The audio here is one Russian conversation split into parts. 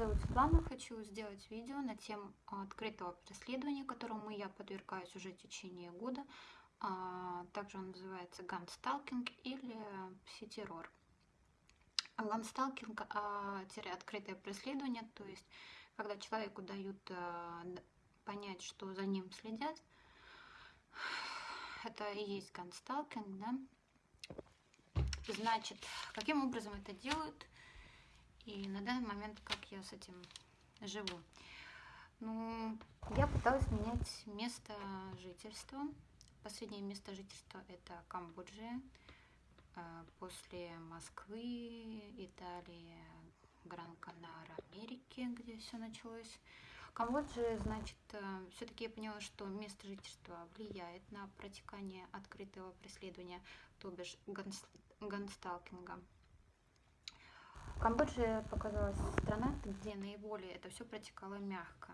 зовут Светлана. Хочу сделать видео на тему открытого преследования, которому я подвергаюсь уже в течение года. А, также он называется гансталкинг или пси-террор. Гансталкинг а, – открытое преследование, то есть когда человеку дают а, понять, что за ним следят. Это и есть гансталкинг, да? Значит, каким образом это делают и на данный момент как я с этим живу? Ну, я пыталась менять место жительства. Последнее место жительства это Камбоджа. После Москвы, Италии, Гран-Канара, Америки, где все началось. Камбоджа, значит, э, все-таки я поняла, что место жительства влияет на протекание открытого преследования, то бишь гансталкинга. Камбоджа показалась страна, где наиболее это все протекало мягко.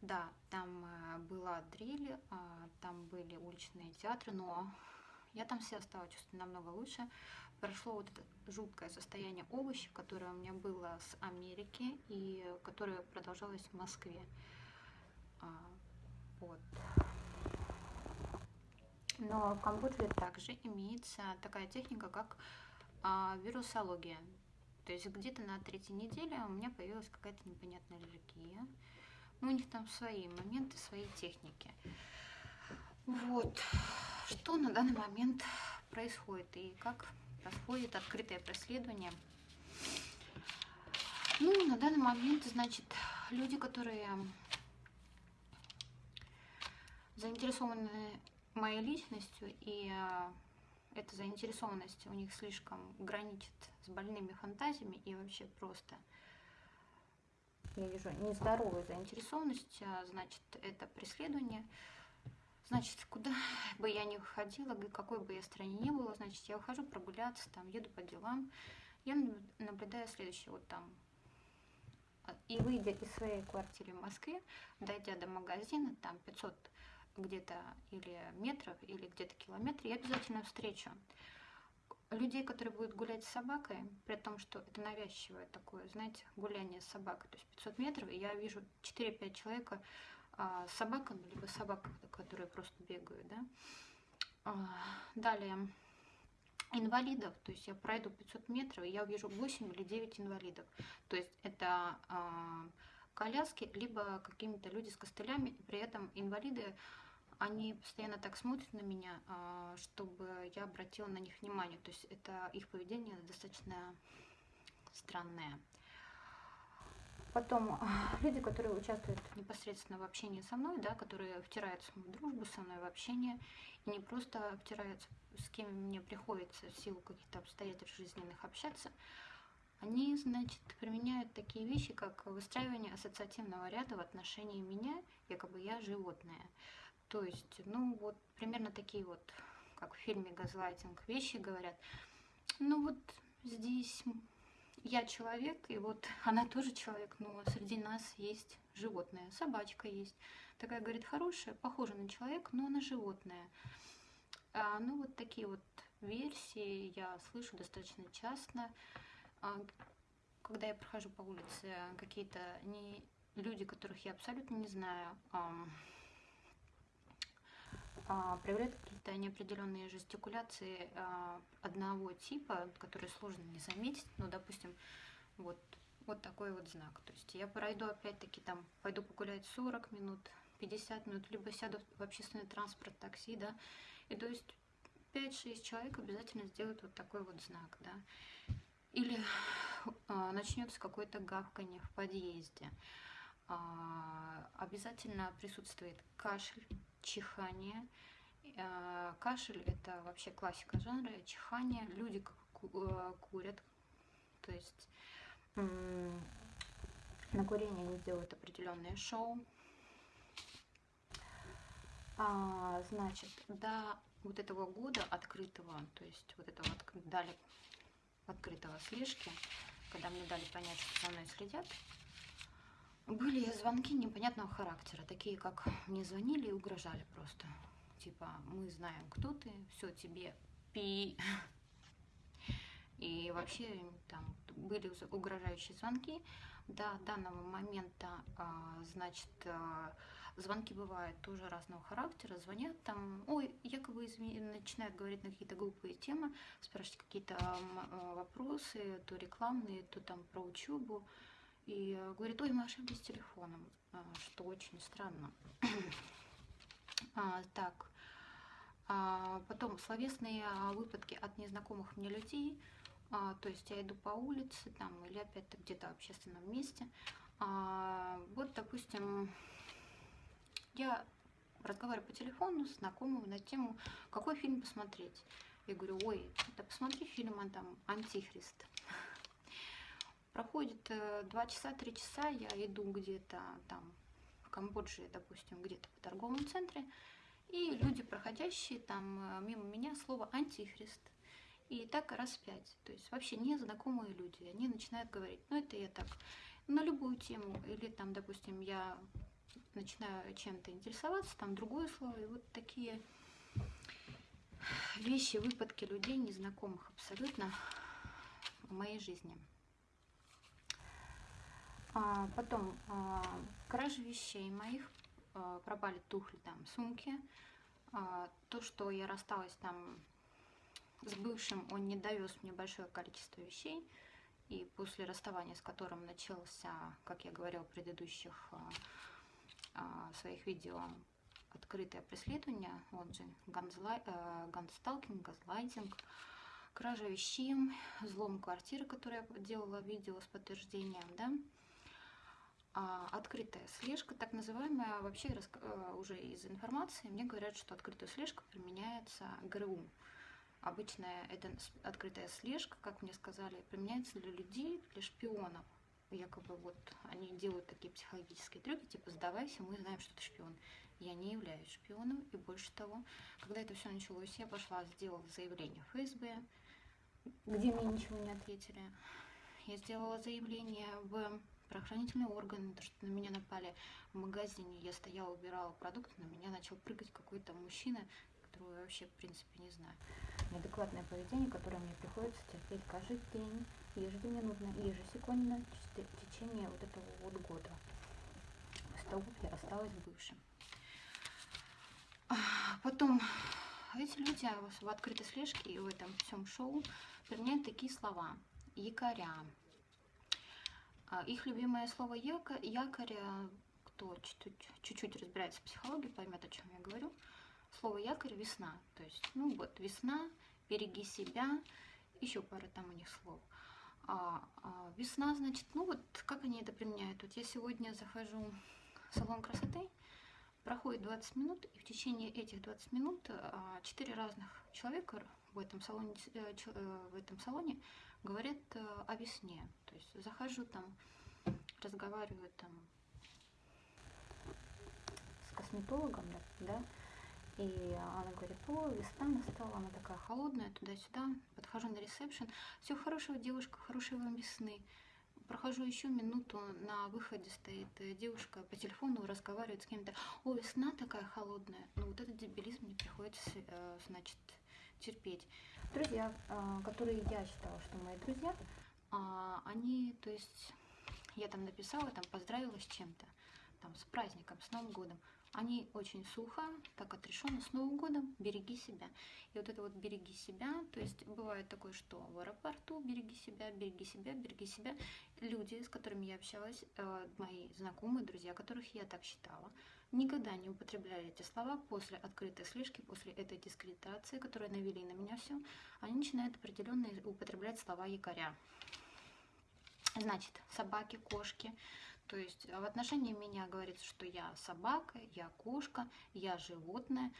Да, там э, была дрель, а, там были уличные театры, но я там себя стала чувствовать намного лучше. Прошло вот это жуткое состояние овощей, которое у меня было с Америки и которое продолжалось в Москве. А, вот. Но в Камбодже также имеется такая техника, как а, вирусология. То есть где-то на третьей неделе у меня появилась какая-то непонятная аллергия. Ну, у них там свои моменты, свои техники. Вот. Что на данный момент происходит и как происходит открытое преследование. Ну, на данный момент, значит, люди, которые заинтересованы моей личностью, и э, эта заинтересованность у них слишком граничит с больными фантазиями и вообще просто. Я вижу нездоровую заинтересованность, а, значит, это преследование – Значит, куда бы я ни ходила, какой бы я стране ни была, значит, я ухожу прогуляться, там, еду по делам, я наблюдаю следующее, вот там, а, и выйдя из своей квартиры в Москве, дойдя до магазина, там 500 где-то или метров, или где-то километр, я обязательно встречу людей, которые будут гулять с собакой, при том, что это навязчивое такое, знаете, гуляние с собакой, то есть 500 метров, и я вижу 4-5 человека, а, собаками, либо собак, которые просто бегают, да. А, далее, инвалидов, то есть я пройду 500 метров, и я увижу 8 или 9 инвалидов. То есть это а, коляски, либо какими-то люди с костылями, при этом инвалиды, они постоянно так смотрят на меня, чтобы я обратила на них внимание. То есть это их поведение достаточно странное. Потом люди, которые участвуют непосредственно в общении со мной, да, которые втираются в дружбу со мной, в общение, и не просто втираются, с кем мне приходится в силу каких-то обстоятельств жизненных общаться, они, значит, применяют такие вещи, как выстраивание ассоциативного ряда в отношении меня, якобы я животное. То есть, ну вот, примерно такие вот, как в фильме «Газлайтинг» вещи говорят. Ну вот здесь я человек, и вот она тоже человек, но среди нас есть животное, собачка есть. Такая, говорит, хорошая, похожа на человека, но она животное. А, ну, вот такие вот версии я слышу достаточно часто. А, когда я прохожу по улице, какие-то не люди, которых я абсолютно не знаю, а, а, проявляют какие-то неопределенные жестикуляции а, одного типа, которые сложно не заметить. Ну, допустим, вот, вот такой вот знак. То есть я пройду опять-таки там, пойду погулять 40 минут, 50 минут, либо сяду в общественный транспорт, такси, да, и то есть 5-6 человек обязательно сделают вот такой вот знак, да. Или э, начнется какое-то гавканье в подъезде. Э, обязательно присутствует кашель, чихание. Э, кашель – это вообще классика жанра, чихание. Люди э, курят, то есть на курение они делают определенные шоу. А, значит, до вот этого года открытого, то есть вот этого дали открытого слежки, когда мне дали понять, что за мной следят, были звонки непонятного характера, такие как мне звонили и угрожали просто. Типа, мы знаем, кто ты, все тебе пи. И вообще там были угрожающие звонки. До данного момента, а, значит, а, звонки бывают тоже разного характера. Звонят там, ой, якобы извини, начинают говорить на какие-то глупые темы, спрашивать какие-то а, вопросы, то рекламные, то там про учебу. И говорит, ой, мы ошиблись телефоном, что очень странно. а, так, а, потом словесные выпадки от незнакомых мне людей – а, то есть я иду по улице там или опять-то где-то в общественном месте. А, вот, допустим, я разговариваю по телефону с знакомым на тему, какой фильм посмотреть. Я говорю, ой, да посмотри фильм а, там «Антихрист». Проходит э, два часа, три часа, я иду где-то там в Камбодже, допустим, где-то в торговом центре, и люди, проходящие там э, мимо меня, слово «антихрист» И так раз пять. То есть вообще незнакомые люди, они начинают говорить, ну это я так, на любую тему, или там, допустим, я начинаю чем-то интересоваться, там другое слово, и вот такие вещи, выпадки людей, незнакомых абсолютно в моей жизни. А, потом а, кражи вещей моих, а, пропали тухли там, сумки, то, что я рассталась там с бывшим он не довез мне большое количество вещей, и после расставания с которым начался, как я говорила в предыдущих своих видео, открытое преследование, он же ганзлай, э, гансталкинг, газлайтинг, кража вещей, взлом квартиры, которую я делала видео с подтверждением, да, открытая слежка, так называемая, вообще э, уже из информации мне говорят, что открытая слежка применяется ГРУ, Обычная это открытая слежка, как мне сказали, применяется для людей, для шпионов. Якобы вот они делают такие психологические трюки, типа сдавайся, мы знаем, что ты шпион. Я не являюсь шпионом, и больше того, когда это все началось, я пошла, сделала заявление в ФСБ, где мне ничего не ответили. Я сделала заявление в правоохранительные органы, то, что на меня напали в магазине. Я стояла, убирала продукты, на меня начал прыгать какой-то мужчина, которого я вообще, в принципе, не знаю неадекватное поведение, которое мне приходится терпеть каждый день, ежеминутно, ежесекундно в течение вот этого вот года. С того, рассталась с бывшим. Потом эти люди в открытой слежке и в этом всем шоу применяют такие слова. Якоря. А, их любимое слово якорь кто чуть-чуть разбирается в психологии, поймет, о чем я говорю – слово якорь весна. То есть, ну вот, весна, береги себя, еще пара там у них слов. А, а, весна, значит, ну вот, как они это применяют? Вот я сегодня захожу в салон красоты, проходит 20 минут, и в течение этих 20 минут а, 4 разных человека в этом салоне, э, э, в этом салоне говорят э, о весне. То есть захожу там, разговариваю там с косметологом, да, и она говорит, о, весна настала, она такая холодная, туда-сюда. Подхожу на ресепшн. Все хорошего, девушка, хорошей вам весны. Прохожу еще минуту, на выходе стоит девушка по телефону, разговаривает с кем-то. О, весна такая холодная. Ну вот этот дебилизм мне приходится, э, значит, терпеть. Друзья, э, которые я считала, что мои друзья, а, они, то есть, я там написала, там поздравила с чем-то, там с праздником, с Новым годом они очень сухо, так отрешенно, с Новым годом, береги себя. И вот это вот береги себя, то есть бывает такое, что в аэропорту береги себя, береги себя, береги себя. Люди, с которыми я общалась, э, мои знакомые, друзья, которых я так считала, никогда не употребляли эти слова после открытой слежки, после этой дискредитации, которая навели на меня все, они начинают определенно употреблять слова якоря. Значит, собаки, кошки, то есть в отношении меня говорится, что я собака, я кошка, я животное.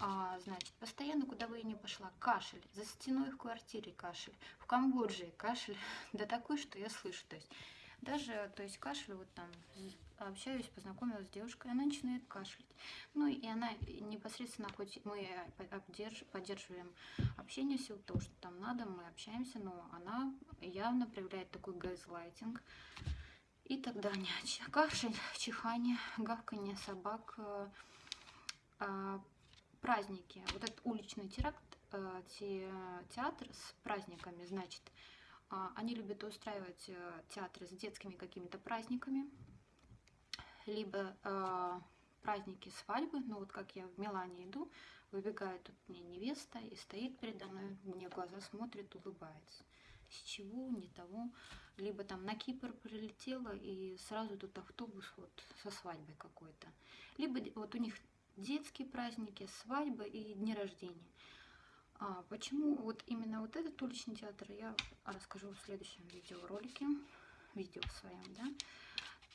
А, значит, постоянно, куда бы я ни пошла, кашель. За стеной в квартире кашель. В Камбодже кашель. Да такой, что я слышу. То есть даже, то есть кашель, вот там общаюсь, познакомилась с девушкой, она начинает кашлять. Ну и она непосредственно, хоть мы поддерживаем общение в того, что там надо, мы общаемся, но она явно проявляет такой газлайтинг и так далее. Кашель, чихание, гавканье собак, э, э, праздники. Вот этот уличный теракт, э, те, театр с праздниками, значит, А, они любят устраивать э, театры с детскими какими-то праздниками, либо э, праздники свадьбы. Ну вот как я в Милане иду, выбегает тут мне невеста и стоит передо мной, мне глаза смотрит, улыбается. С чего, не того. Либо там на Кипр прилетела и сразу тут автобус вот со свадьбой какой-то. Либо вот у них детские праздники, свадьбы и дни рождения. А почему вот именно вот этот уличный театр, я расскажу в следующем видеоролике, видео своем, да.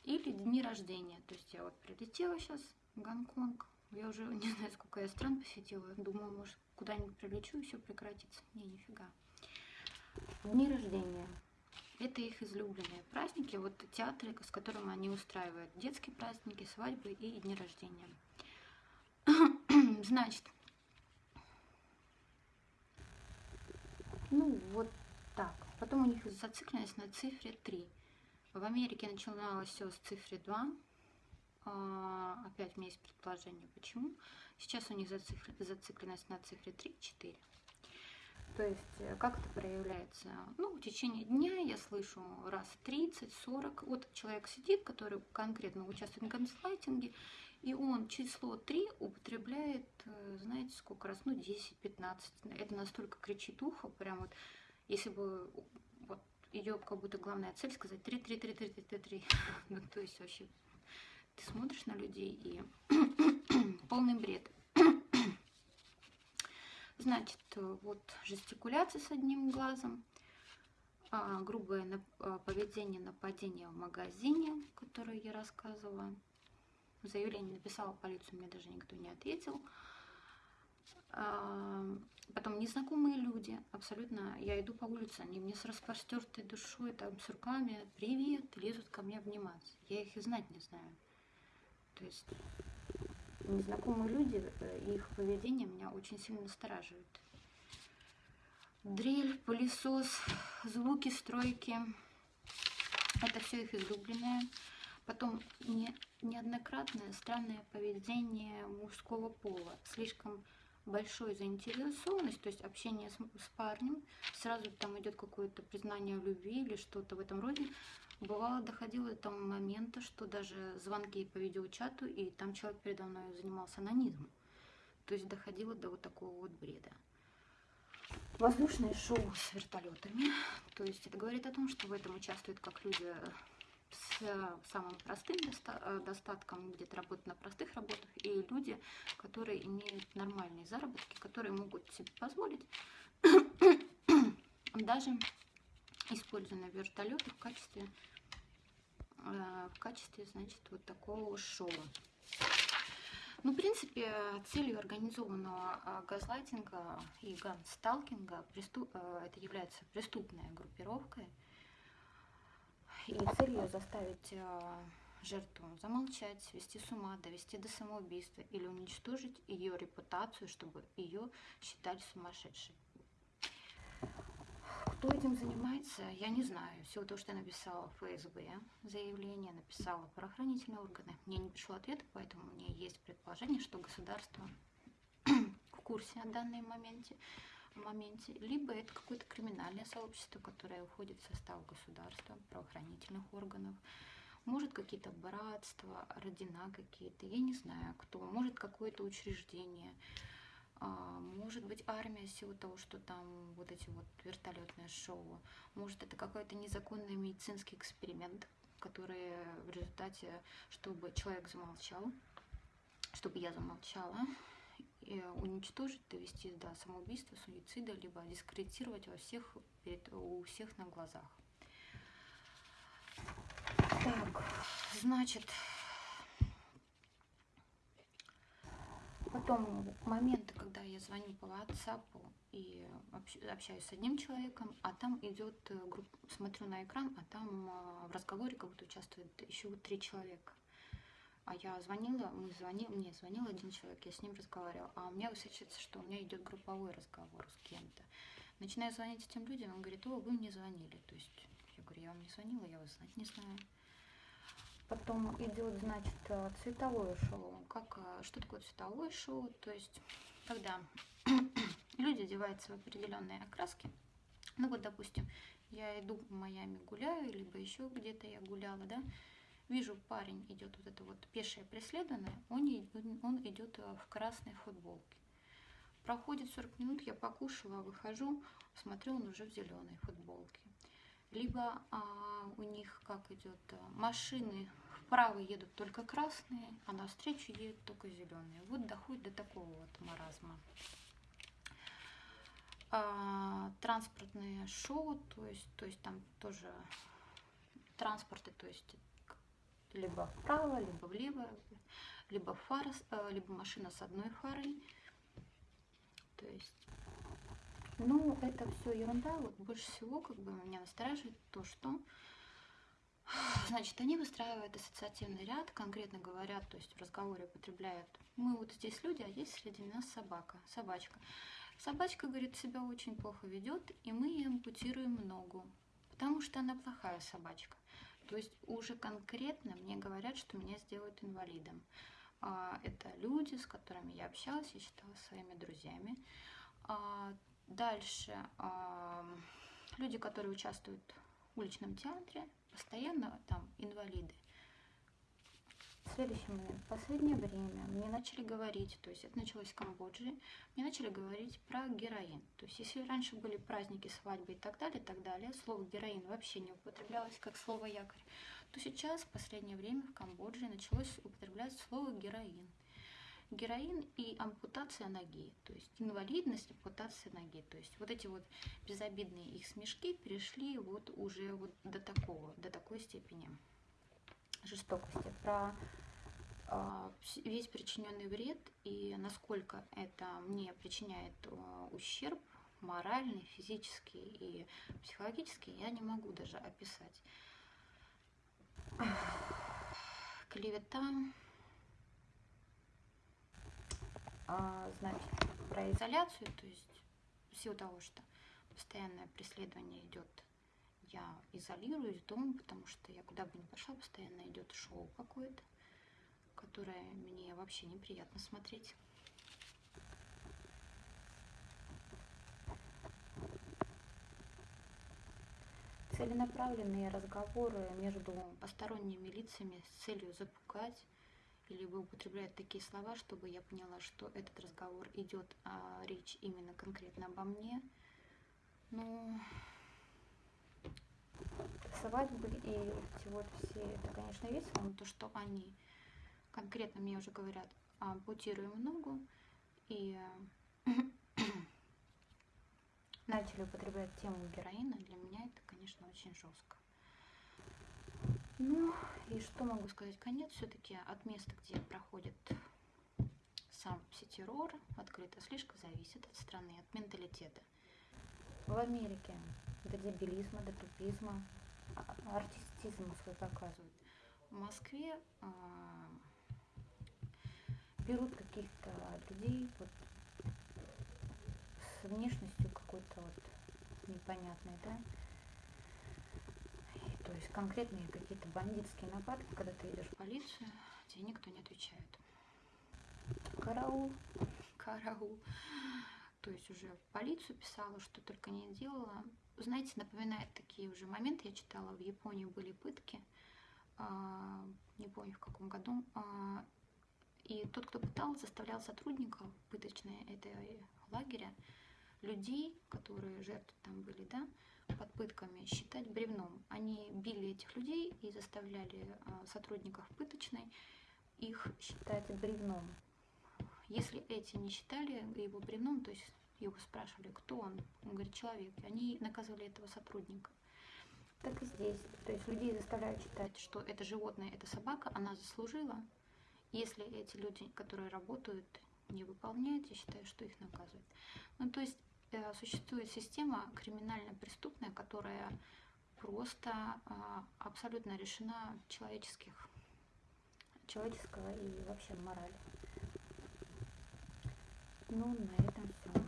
Или дни рождения, то есть я вот прилетела сейчас в Гонконг, я уже не знаю, сколько я стран посетила, думаю, может, куда-нибудь прилечу и все прекратится. Не, нифига. Дни рождения. Это их излюбленные праздники, вот театры, с которыми они устраивают детские праздники, свадьбы и дни рождения. Значит, ну вот так. Потом у них зацикленность на цифре 3. В Америке начиналось все с цифры 2. А, опять у меня есть предположение, почему. Сейчас у них зацикленность на цифре 3-4. То есть, э, как это проявляется? Ну, в течение дня я слышу раз 30-40. Вот человек сидит, который конкретно участвует в газлайтинге, и он число 3 употребляет, э, знаете, сколько раз? Ну, 10-15. Это настолько кричит ухо, прям вот, если бы вот, ее как будто главная цель сказать 3, 3, 3, 3, 3, 3, 3. Ну, то есть вообще ты смотришь на людей и полный бред. Значит, вот жестикуляция с одним глазом, а, грубое а, поведение нападения в магазине, которое я рассказывала, заявление написала в полицию, мне даже никто не ответил. А, потом незнакомые люди, абсолютно, я иду по улице, они мне с распростертой душой, там, с руками, привет, лезут ко мне обниматься. Я их и знать не знаю. То есть незнакомые люди, э, их поведение меня очень сильно настораживает. Дрель, пылесос, звуки стройки, это все их излюбленное. Потом не, неоднократное странное поведение мужского пола, слишком большой заинтересованность, то есть общение с, с парнем, сразу там идет какое-то признание в любви или что-то в этом роде. Бывало, доходило до того момента, что даже звонки по видеочату, и там человек передо мной занимался анонизмом. То есть доходило до вот такого вот бреда. Воздушное шоу с вертолетами. То есть это говорит о том, что в этом участвуют как люди с самым простым э, достатком, где-то работают на простых работах, и люди, которые имеют нормальные заработки, которые могут себе позволить даже используя вертолеты в качестве, э, в качестве, значит, вот такого шоу. Ну, в принципе, целью организованного э, газлайтинга и гансталкинга это является преступная группировка, и цель ее заставить э, жертву замолчать, свести с ума, довести до самоубийства или уничтожить ее репутацию, чтобы ее считали сумасшедшей. Кто этим занимается, я не знаю. Всего того, что я написала в ФСБ заявление, написала правоохранительные органы. Мне не пришло ответа, поэтому у меня есть предположение, что государство в курсе о данном моменте моменте, либо это какое-то криминальное сообщество, которое уходит в состав государства, правоохранительных органов, может какие-то братства, родина какие-то, я не знаю кто, может какое-то учреждение, а, может быть армия в силу того, что там вот эти вот вертолетные шоу, может это какой-то незаконный медицинский эксперимент, который в результате, чтобы человек замолчал, чтобы я замолчала, уничтожить, довести до самоубийства, суицида, либо дискредитировать во всех, у всех на глазах. Так, значит, потом моменты, когда я звоню по WhatsApp и общаюсь с одним человеком, а там идет, э, смотрю на экран, а там э, в разговоре как будто участвует еще три человека. А я звонила, мы звонили, мне звонил один человек, я с ним разговаривала, а у меня высвечивается, что у меня идет групповой разговор с кем-то. Начинаю звонить этим людям, он говорит, о, вы мне звонили. То есть я говорю, я вам не звонила, я вас знать не знаю. Потом идет, значит, цветовое шоу. Как, что такое цветовое шоу? То есть, когда люди одеваются в определенные окраски, ну вот, допустим, я иду в Майами гуляю, либо еще где-то я гуляла, да, вижу, парень идет вот это вот пешее преследование, он, он идет э, в красной футболке. Проходит 40 минут, я покушала, выхожу, смотрю, он уже в зеленой футболке. Либо а, у них как идет, а, машины вправо едут только красные, а навстречу едут только зеленые. Вот доходит до такого вот маразма. А, транспортные шоу, то есть, то есть там тоже транспорты, то есть либо вправо, либо влево, либо фара, э, либо машина с одной фарой. То есть, ну, это все ерунда. Вот больше всего, как бы, меня настораживает то, что Значит, они выстраивают ассоциативный ряд, конкретно говорят, то есть в разговоре употребляют «мы вот здесь люди, а есть среди нас собака, собачка». Собачка, говорит, себя очень плохо ведет, и мы ей ампутируем ногу, потому что она плохая собачка. То есть уже конкретно мне говорят, что меня сделают инвалидом. А, это люди, с которыми я общалась, я считала своими друзьями. А, дальше люди, которые участвуют в уличном театре, постоянно там инвалиды. Следующий момент. Последнее время мне начали говорить, то есть это началось в Камбодже, мне начали говорить про героин. То есть если раньше были праздники, свадьбы и так далее, и так далее, слово героин вообще не употреблялось как слово якорь, то сейчас в последнее время в Камбодже началось употреблять слово героин. Героин и ампутация ноги, то есть инвалидность, ампутация ноги. То есть вот эти вот безобидные их смешки перешли вот уже вот до такого, до такой степени жестокости. Про э, весь причиненный вред и насколько это мне причиняет э, ущерб моральный, физический и психологический, я не могу даже описать. Клевета, а, значит, про изоляцию, то есть в силу того, что постоянное преследование идет, я изолируюсь дома, потому что я куда бы ни пошла, постоянно идет шоу какое-то, которое мне вообще неприятно смотреть. целенаправленные разговоры между посторонними лицами с целью запугать, либо употребляют такие слова, чтобы я поняла, что этот разговор идет, а речь именно конкретно обо мне. Ну, свадьбы и эти вот все, это, конечно, весело, но то, что они конкретно мне уже говорят, ампутируем ногу и начали употреблять тему героина, для меня это, конечно, очень жестко. Ну, и что могу сказать? Конец все-таки от места, где проходит сам пситеррор, открыто слишком зависит от страны, от менталитета. В Америке до дебилизма, до тупизма, а, артистизм свой показывают. В Москве э, берут каких-то людей вот, с внешностью какой-то вот непонятной, да, то есть конкретные какие-то бандитские нападки, когда ты идешь в полицию, тебе никто не отвечает. Караул, караул. То есть уже в полицию писала, что только не делала. Знаете, напоминает такие уже моменты. Я читала, в Японии были пытки. А, не помню в каком году. А, и тот, кто пытал, заставлял сотрудников пыточной этой лагеря, людей, которые жертвы там были, да, под пытками считать бревном. Они били этих людей и заставляли а, сотрудников пыточной их считать бревном. Если эти не считали его бревном, то есть его спрашивали, кто он, он говорит, человек, они наказывали этого сотрудника. Так и здесь. То есть людей заставляют считать, что это животное, это собака, она заслужила. Если эти люди, которые работают, не выполняют, я считаю, что их наказывают. Ну, то есть Э, существует система криминально-преступная, которая просто а, абсолютно решена человеческих, человеческого и вообще морали. Ну, на этом все.